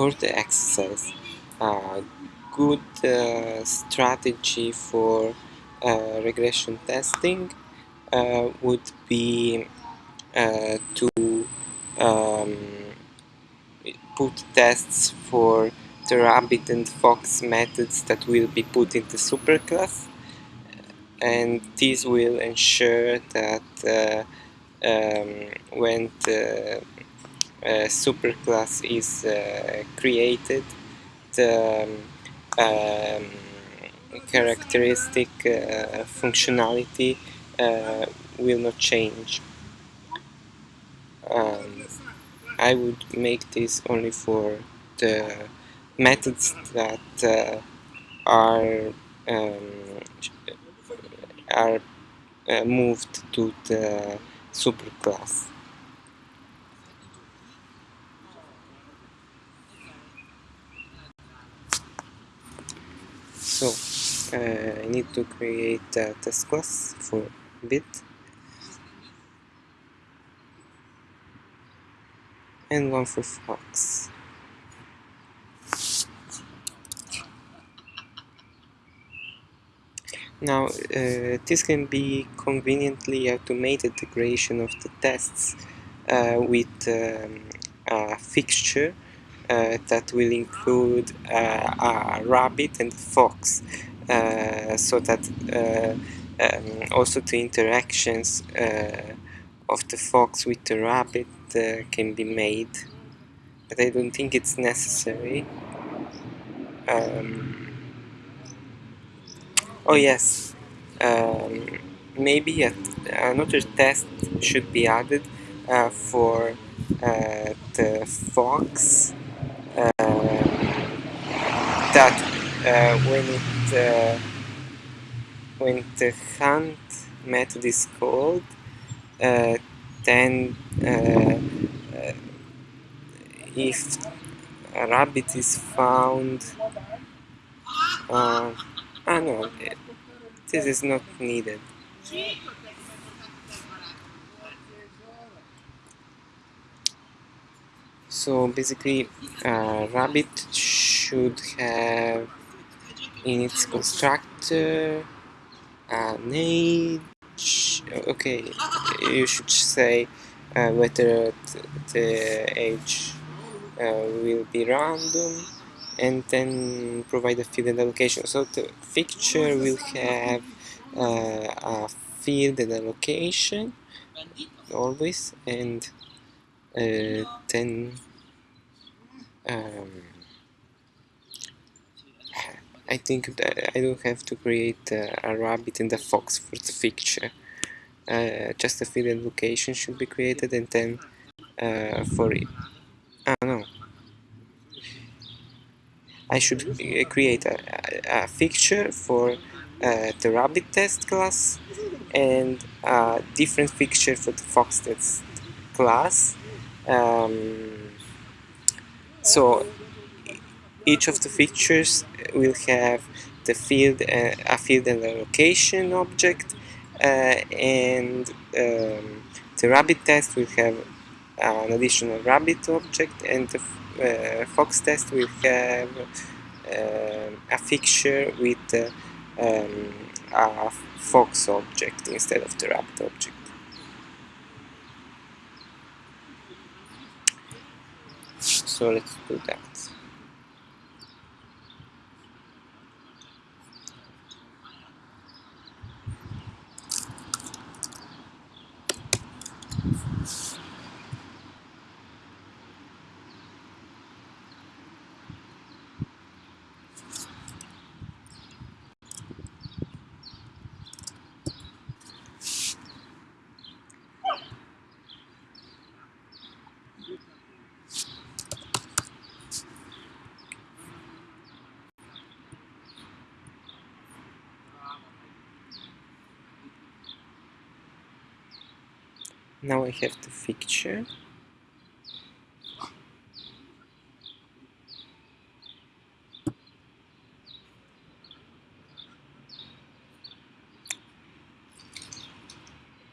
for the exercise, a good uh, strategy for uh, regression testing uh, would be uh, to um, put tests for the rabbit and fox methods that will be put in the superclass and this will ensure that uh, um, when the superclass is uh, created the um, characteristic uh, functionality uh, will not change um, I would make this only for the methods that uh, are um, are uh, moved to the superclass. So uh, I need to create a test class for bit and one for fox. Now, uh, this can be conveniently automated the creation of the tests uh, with um, a fixture that will include uh, a rabbit and a fox uh, so that uh, um, also the interactions of the fox with the rabbit can be made. But I don't think it's necessary. Um, Oh yes, um, maybe a, another test should be added uh, for uh, the fox. uh, that uh, when it uh, when the hunt method is called uh, then if a rabbit is found Ah no, this is not needed. So basically, uh, Rabbit should have in its constructor an age. Okay, you should say uh, whether the age uh, will be random and then provide a field and allocation. So the fixture will have uh, a field and allocation always and uh, then um, I think that I don't have to create uh, a rabbit and a fox for the fixture. Uh, just a field and location should be created and then uh, for it. Ah no, I should uh, create a, a, fixture for uh, the rabbit test class and a different fixture for the fox test class. Um, so each of the fixtures will have the field, uh, a field and a location object, uh, and um, the rabbit test will have an additional rabbit object, and the uh, Fox test will have uh, a fixture with uh, um, a Fox object instead of the rabbit object. So let's do that. Now I have the fixture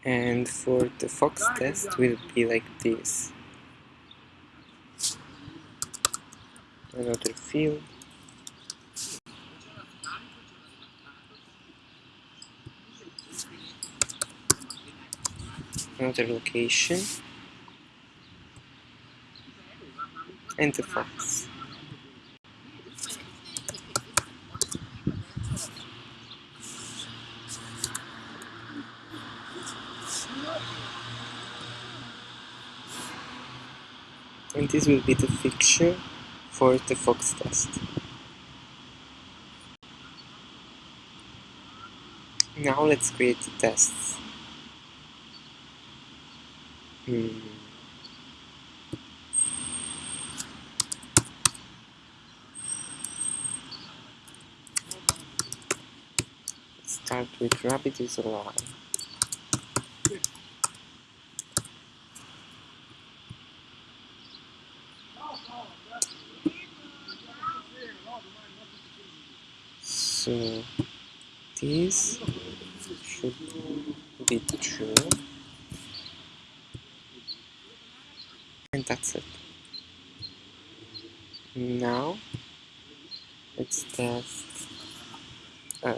and for the fox test will be like this. Another field another location. And the fox and this will be the fixture for the fox test. Now let's create the tests hmm. start with rabbit is alive so this should be true and that's it now let's test uh,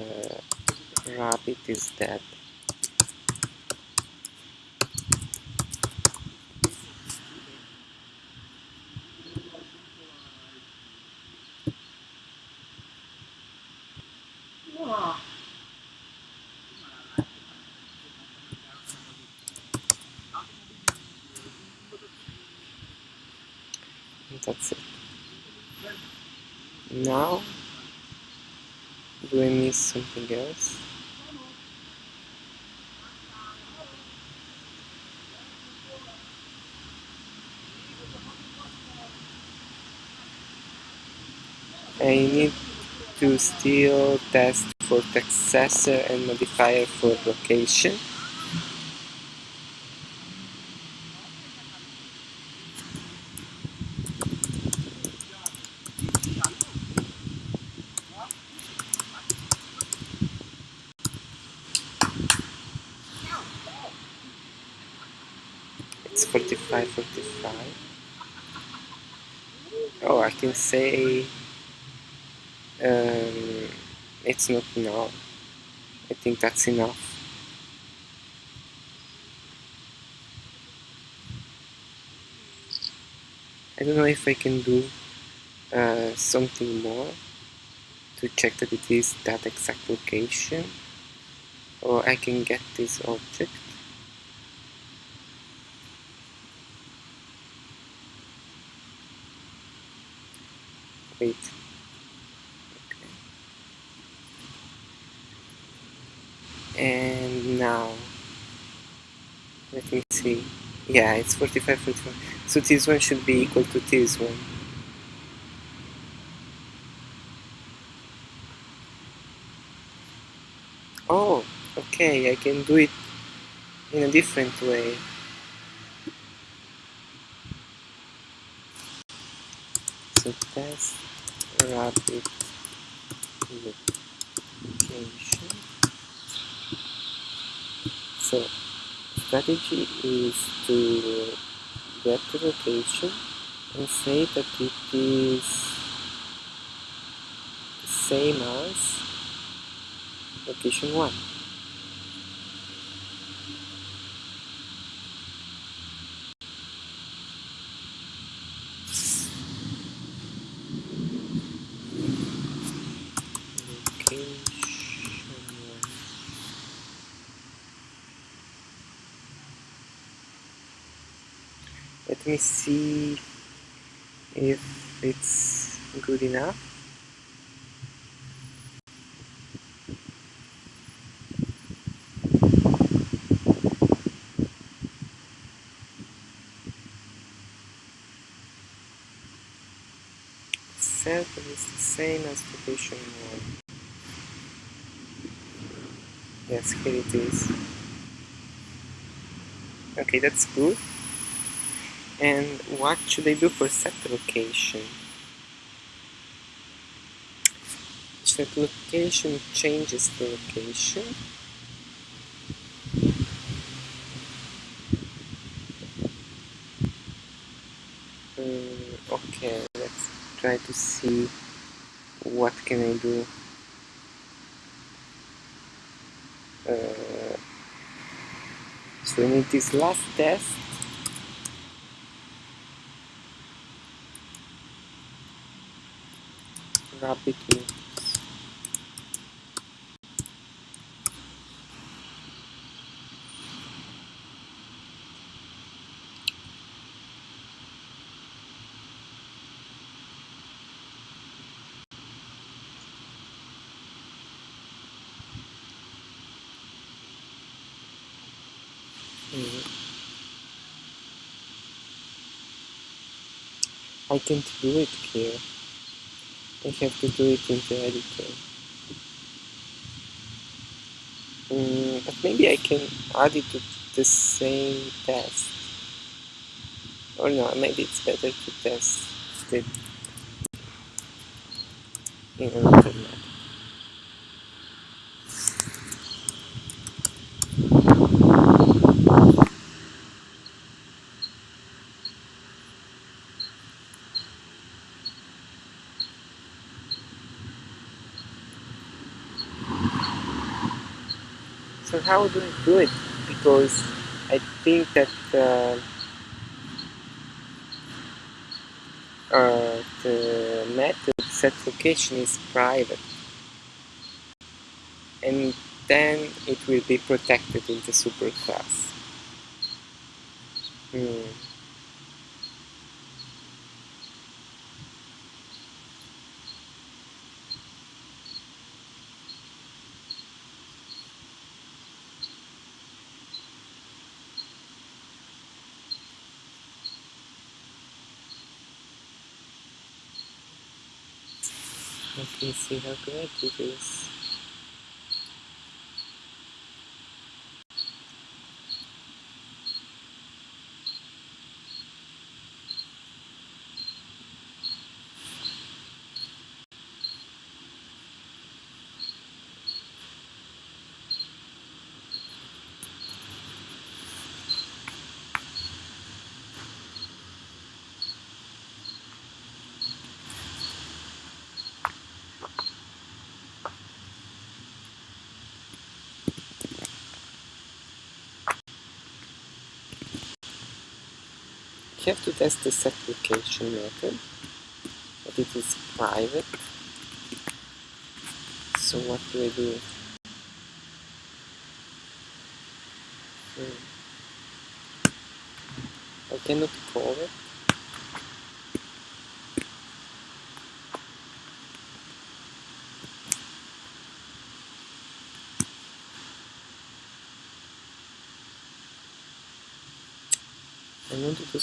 rabbit is dead and that's it now do I miss something else I need to still test for accessor and modifier for location. It's 45 45 oh I can say um, it's not now I think that's enough. I don't know if I can do uh, something more to check that it is that exact location or I can get this object. Wait okay. and now. Let me see. Yeah it's 45 45 so this one should be equal to this one. Oh okay I can do it in a different way. So test rabbit location so strategy is to get the location and say that it is the same as location 1 let me see if it's good enough. That it's the same as location 1 yes here it is. Okay that's good and what should I do for set location set location changes the location. Um, okay let's try to see what can I do. Uh, so we need this last test I can't do it here. I have to do it in the editor. Mm, but maybe I can add it to the same test. Or no, maybe it's better to test it in how do I do it? Because I think that uh, uh, the method set location is private and then it will be protected in the superclass. Hmm. Let me see how can I do have to test the set location method, but it is private. So what do I do? Hmm. I cannot call it.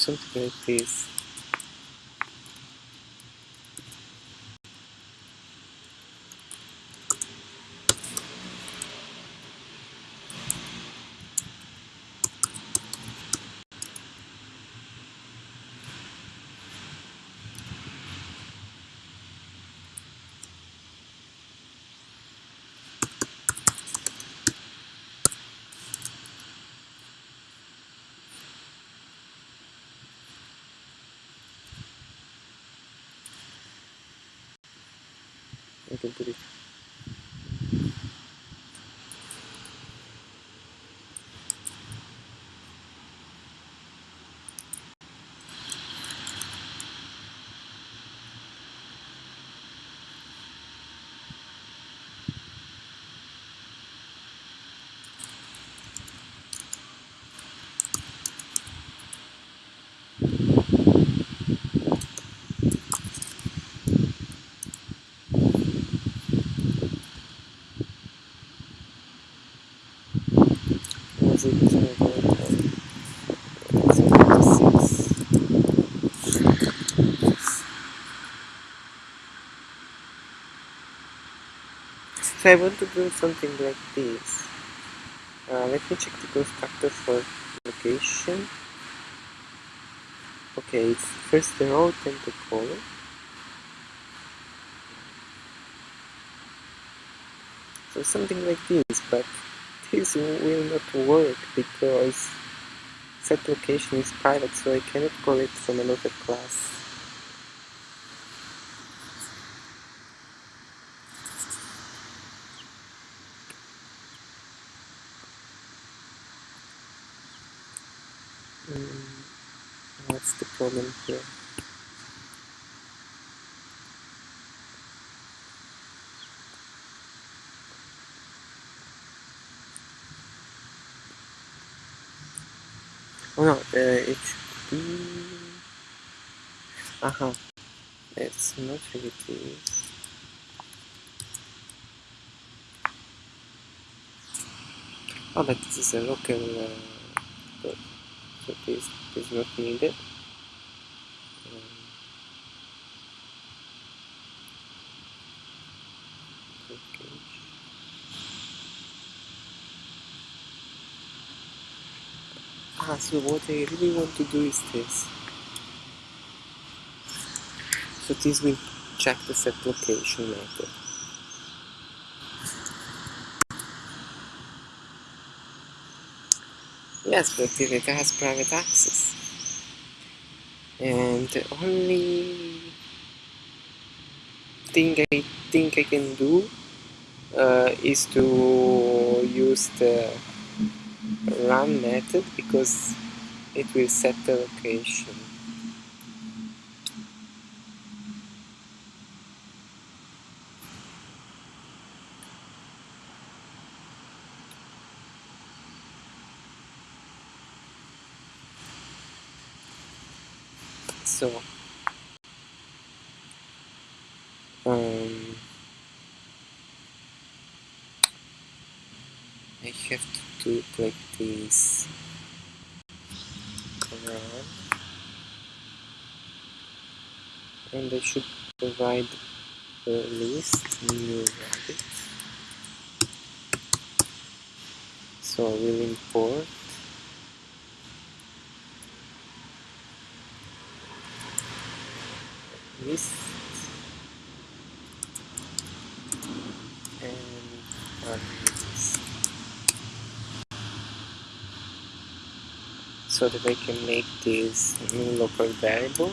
Something like this. I can put it was it uh, uh, 76 I want to do something like this. Uh, let me check the constructor for location. Okay it's first the row then the color so something like this but this will not work because set location is private so I cannot call it from another class Mm, what's the problem here? Oh no, uh, it should be... Aha, it's not really this. Oh, but this is a local uh, so this is not needed. Ah, so what I really want to do is this. So this will check the set location method. Yes, but it has private access. And the only thing I think I can do uh, is to use the run method because it will set the location. So um, I have to do it like this and I should provide the list new rabbit so I will import. List and run this so that I can make this new local variable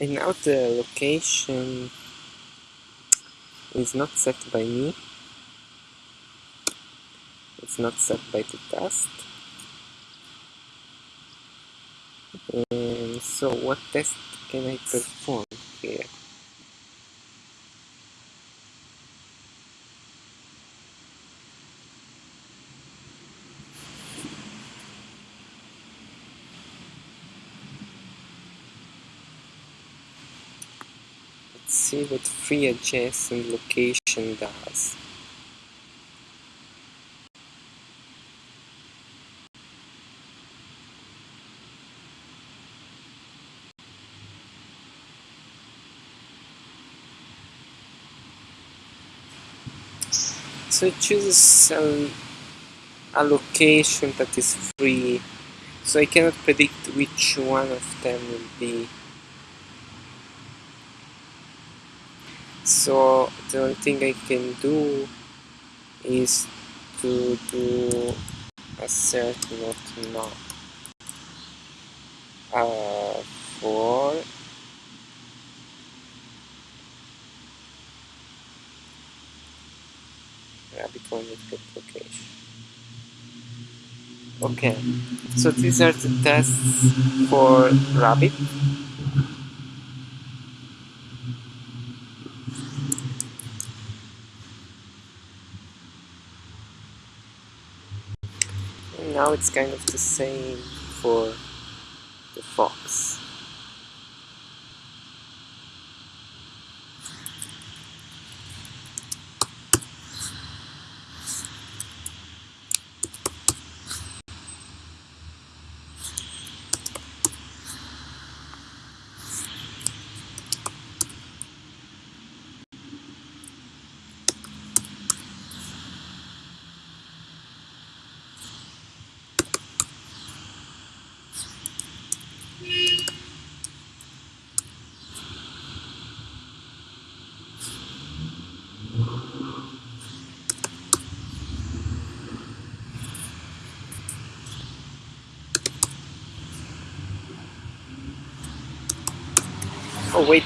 and now the location is not set by me. It's not set by the test. And so what test can I perform here let's see what free adjacent location does. So it chooses a, a location that is free. So I cannot predict which one of them will be so the only thing I can do is to do assert not not uh, for rabbit get location. Okay. So these are the tests for rabbit and now it's kind of the same for the fox Oh wait,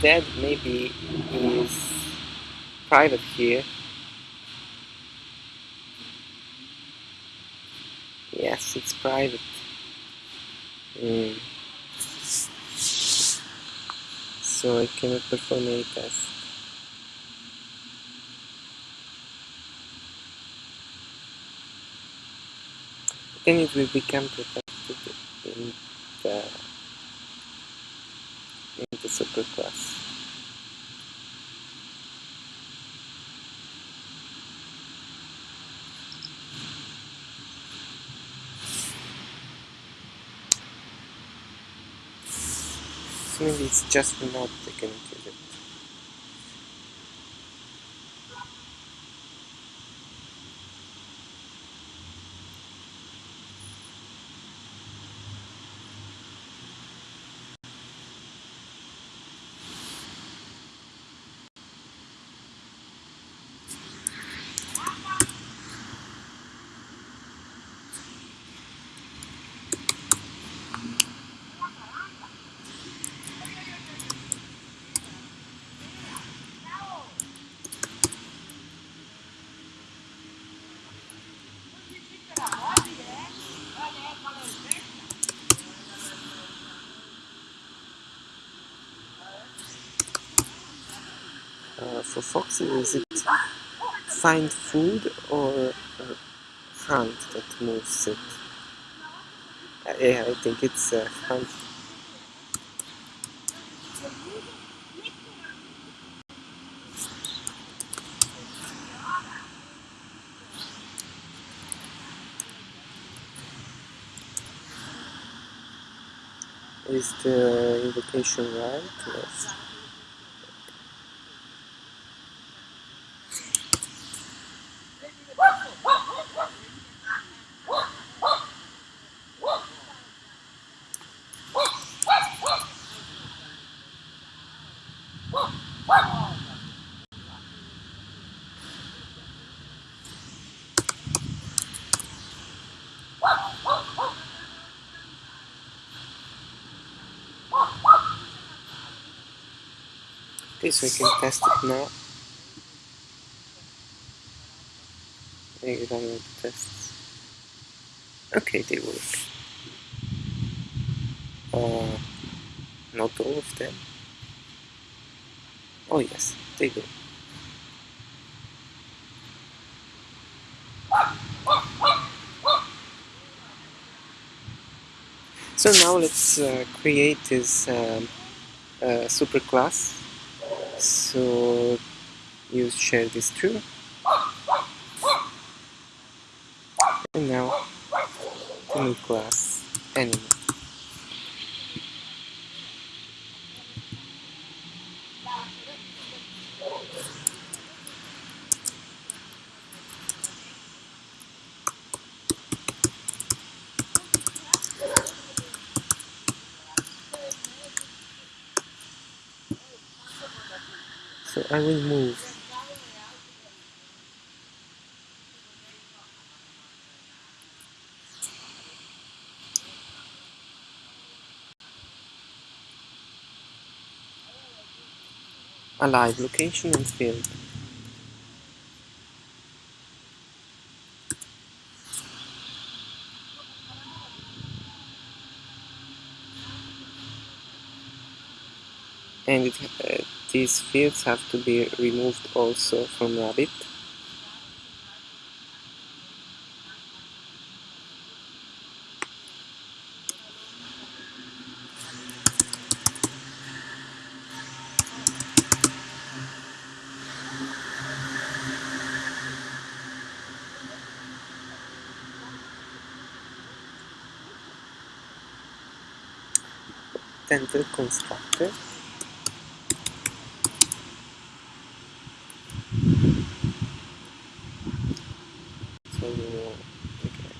dead maybe is private here. Yes, it's private. Mm. So I cannot perform any test. Then it will become protected in the in the superclass. So maybe it's just not taken into Uh, for foxes, is it find food or uh, hunt that moves it? Uh, yeah, I think it's uh, hunt. Is the invocation right? Yes. Okay, so we can test it now. Maybe run the tests. Okay, they work. Uh, not all of them. Oh yes, they do. So now let's uh, create this um, uh, superclass. So you share this too And now the new class animal. So I will move alive location and field. And it, uh, these fields have to be removed also from Rabbit. The constructor so okay.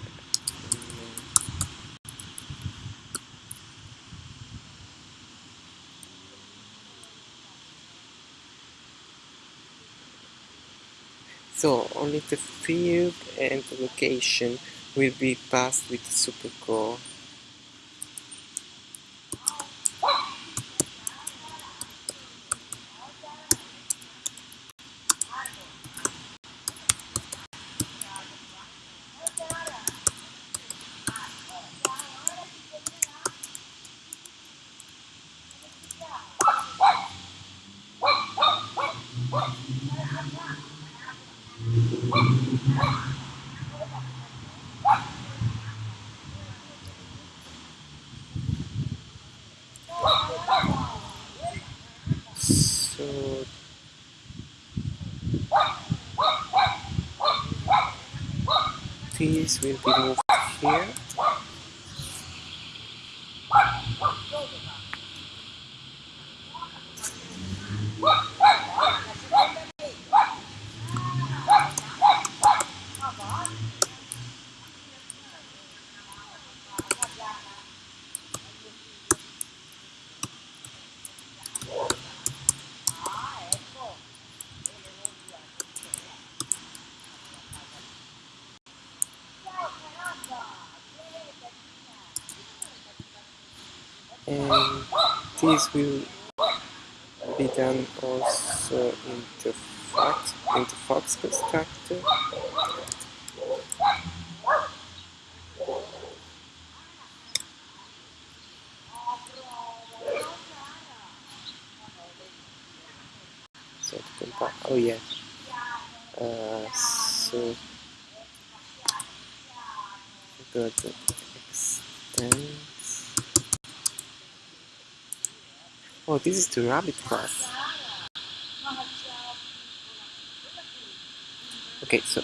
So only the field and the location will be passed with super core. so these will be moved here and this will be done also Fox into Fox constructor so to compile oh yeah. Uh, so go to extend Oh, this is the rabbit class. Okay, so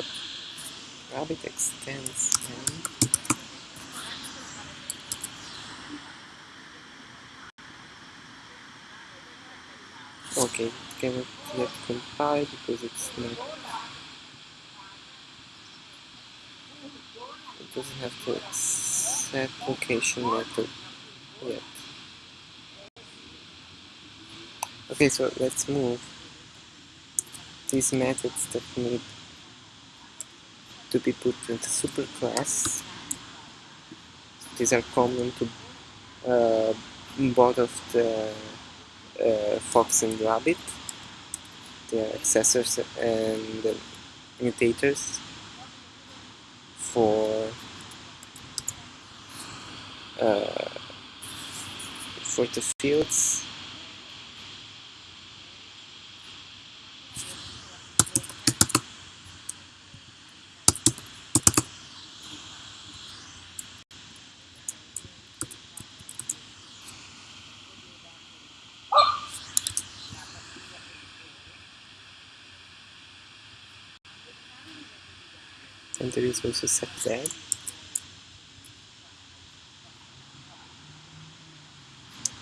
rabbit extends and okay, cannot yet compile because it's not it doesn't have the set location method yet. Okay, so let's move these methods that need to be put into superclass. These are common to uh, both of the uh, fox and rabbit, the accessors and the mutators for uh, for the fields and there is also there.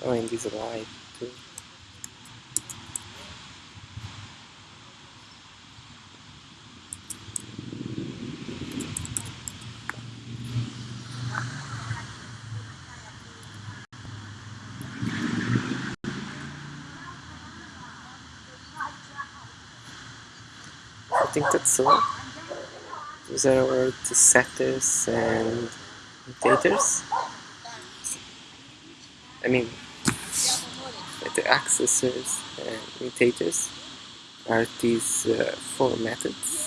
Oh, and this light too. I think that's all. Those are all the setters and mutators. I mean, the accessors and mutators are these uh, four methods.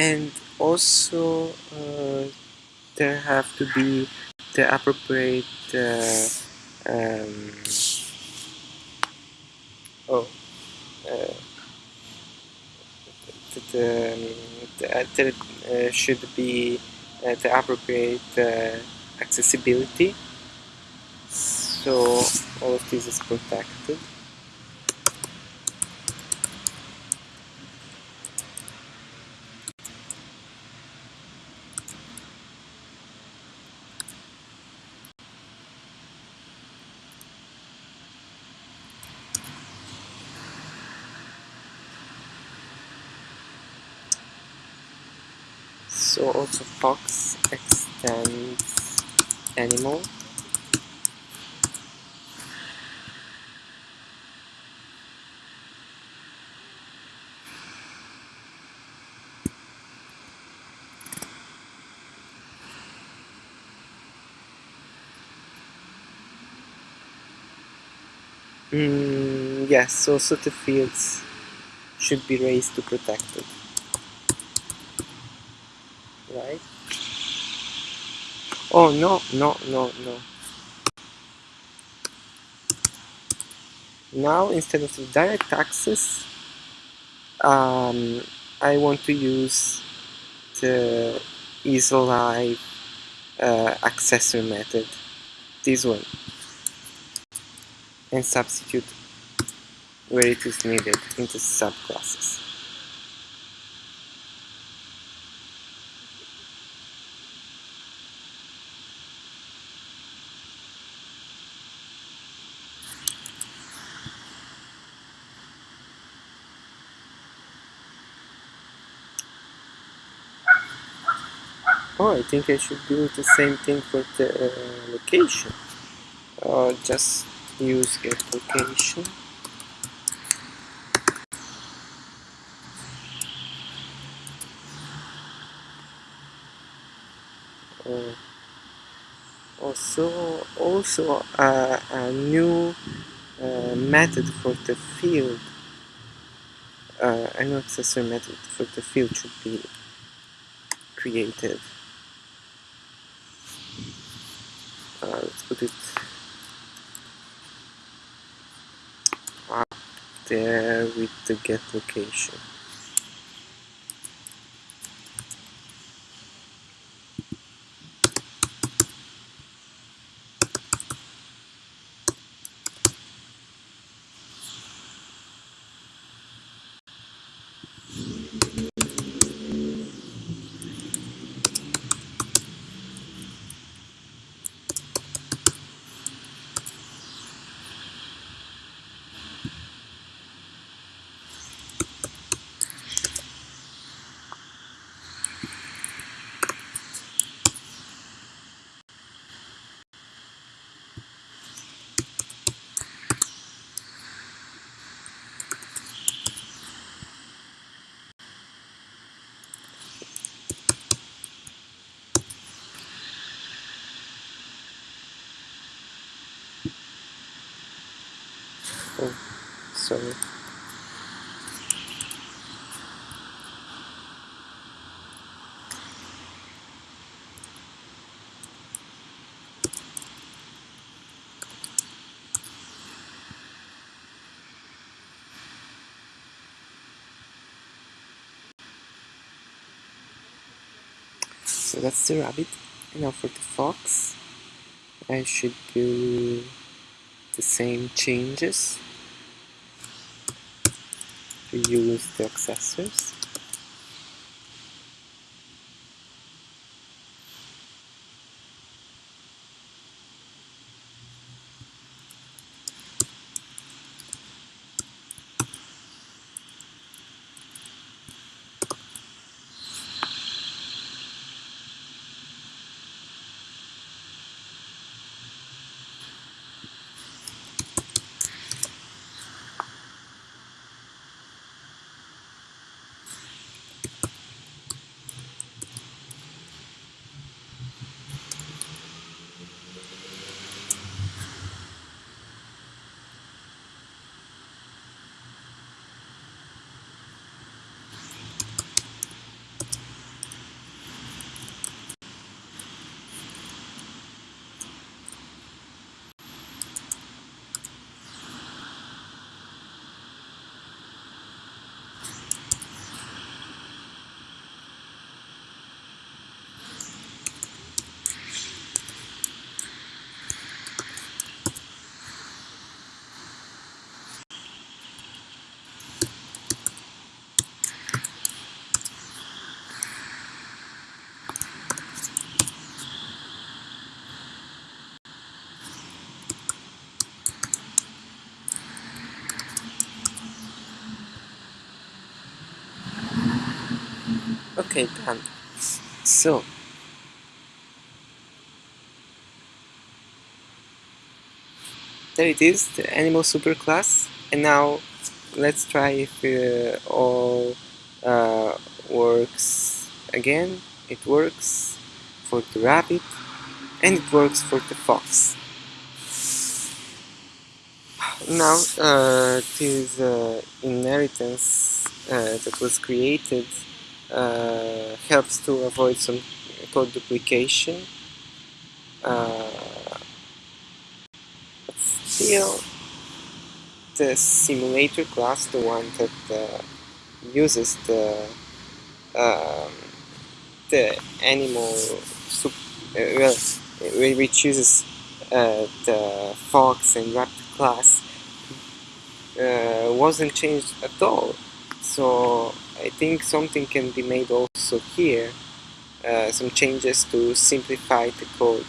And also uh, there have to be the appropriate uh, um, oh uh, the, the, the, there uh, should be uh, the appropriate uh, accessibility. So all of this is protected so also fox extends animal Mm, yes, also the fields should be raised to protect it. Right? Oh, no, no, no, no. Now, instead of the direct access, um, I want to use the isAlive uh, accessor method, this one, and substitute where it is needed into subclasses. Oh, I think I should do the same thing for the uh, location. Just use get location. Uh, also, also uh, a new uh, method for the field, uh, an accessor method for the field should be created. Uh, let's put it up there with the get location. Oh, sorry. So that's the rabbit. And now for the fox, I should do the same changes to use the accessors. Okay, done. so there it is the animal superclass and now let's try if uh, all uh, works again. It works for the rabbit and it works for the fox. Now uh, this uh, inheritance uh, that was created uh, helps to avoid some code duplication. Uh, still the simulator class the one that uh, uses the um, the animal sup well which uses the fox and rabbit class uh, wasn't changed at all. So I think something can be made also here uh, some changes to simplify the code